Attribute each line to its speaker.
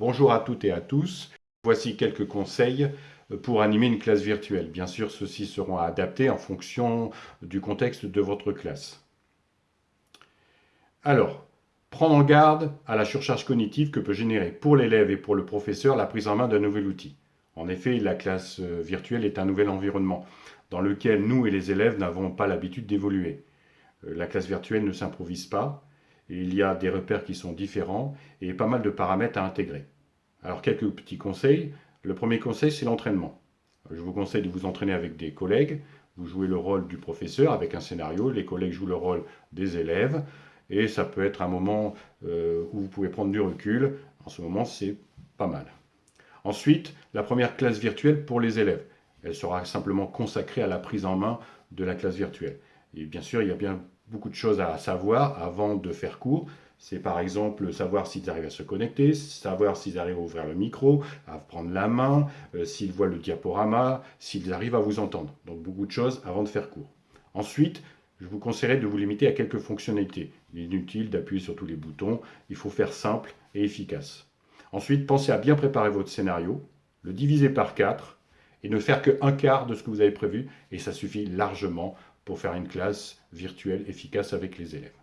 Speaker 1: Bonjour à toutes et à tous. Voici quelques conseils pour animer une classe virtuelle. Bien sûr, ceux-ci seront adaptés en fonction du contexte de votre classe. Alors, prendre en garde à la surcharge cognitive que peut générer pour l'élève et pour le professeur la prise en main d'un nouvel outil. En effet, la classe virtuelle est un nouvel environnement dans lequel nous et les élèves n'avons pas l'habitude d'évoluer. Euh, la classe virtuelle ne s'improvise pas, il y a des repères qui sont différents et pas mal de paramètres à intégrer. Alors quelques petits conseils. Le premier conseil, c'est l'entraînement. Je vous conseille de vous entraîner avec des collègues. Vous jouez le rôle du professeur avec un scénario. Les collègues jouent le rôle des élèves. Et ça peut être un moment euh, où vous pouvez prendre du recul. En ce moment, c'est pas mal. Ensuite, la première classe virtuelle pour les élèves. Elle sera simplement consacrée à la prise en main de la classe virtuelle. Et bien sûr, il y a bien beaucoup de choses à savoir avant de faire cours. C'est par exemple savoir s'ils arrivent à se connecter, savoir s'ils arrivent à ouvrir le micro, à prendre la main, euh, s'ils voient le diaporama, s'ils arrivent à vous entendre. Donc beaucoup de choses avant de faire cours. Ensuite, je vous conseillerais de vous limiter à quelques fonctionnalités. Inutile d'appuyer sur tous les boutons, il faut faire simple et efficace. Ensuite, pensez à bien préparer votre scénario, le diviser par 4 et ne faire qu'un quart de ce que vous avez prévu, et ça suffit largement pour faire une classe virtuelle efficace avec les élèves.